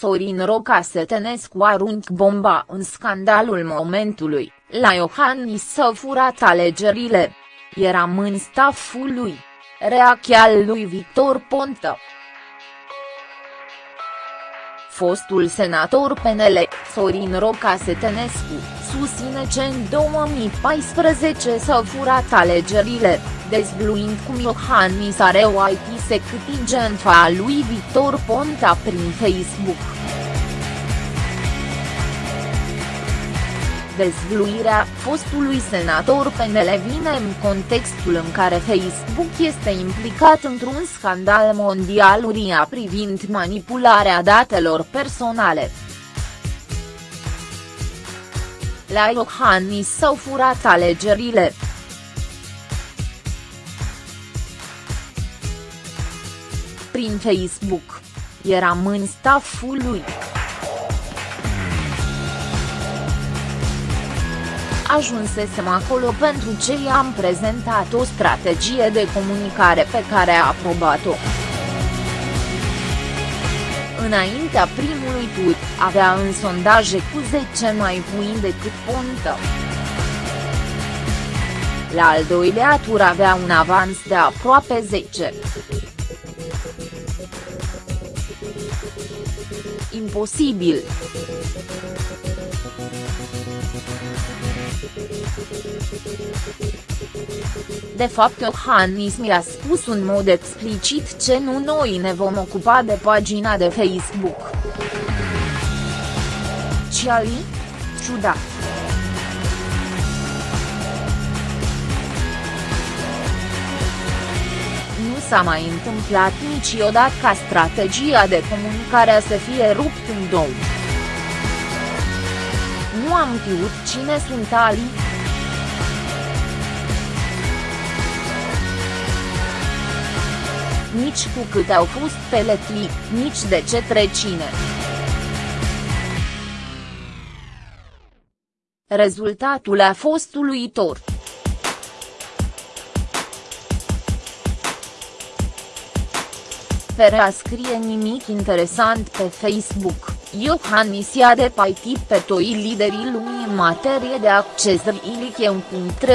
Sorin Roca Setenescu arunc bomba în scandalul momentului, la Iohannis s-au furat alegerile. Eram în staful lui. Reacția lui Victor Ponta fostul senator PNL, Sorin Roca Setenescu, susține că în 2014 s-au furat alegerile, dezbluind cum Iohannis are o IT security a lui Victor Ponta prin Facebook. Dezvluirea fostului senator PNL vine în contextul în care Facebook este implicat într-un scandal mondial uria privind manipularea datelor personale. La Iohannis s-au furat alegerile. Prin Facebook. Eram în staful lui. Ajunsesem acolo pentru ce i-am prezentat o strategie de comunicare pe care a aprobat-o. Înaintea primului tur, avea în sondaje cu 10 mai puini decât Ponta. La al doilea tur avea un avans de aproape 10. Imposibil. De fapt Iohannis mi-a spus în mod explicit ce nu noi ne vom ocupa de pagina de Facebook. Ciali? Ciudat. Nu s-a mai întâmplat niciodată ca strategia de comunicare să fie rupt în două. Nu am știut cine sunt Ali. Nici cu cât au fost peletli, nici de ce trecine. Rezultatul a fost uluitor. Fără a scrie nimic interesant pe Facebook. Iohannis i-a depaitit pe toi liderii lumii în materie de acces ilic un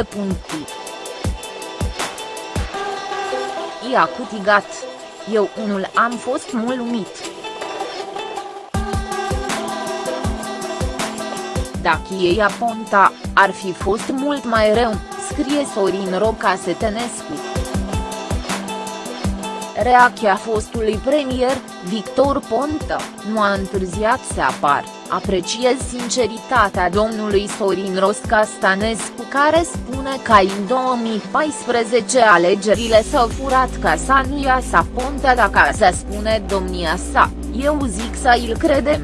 puncti. I-a câtigat. Eu unul am fost mulțumit. Dacă ei aponta, ar fi fost mult mai rău, scrie Sorin Roca Setenescu. Reacția fostului premier, Victor Ponta, nu a întârziat să apar, apreciez sinceritatea domnului Sorin Rosca-Stanescu care spune că în 2014 alegerile s-au furat casa nu ia sa Ponta dacă să spune domnia sa, eu zic să îl credem.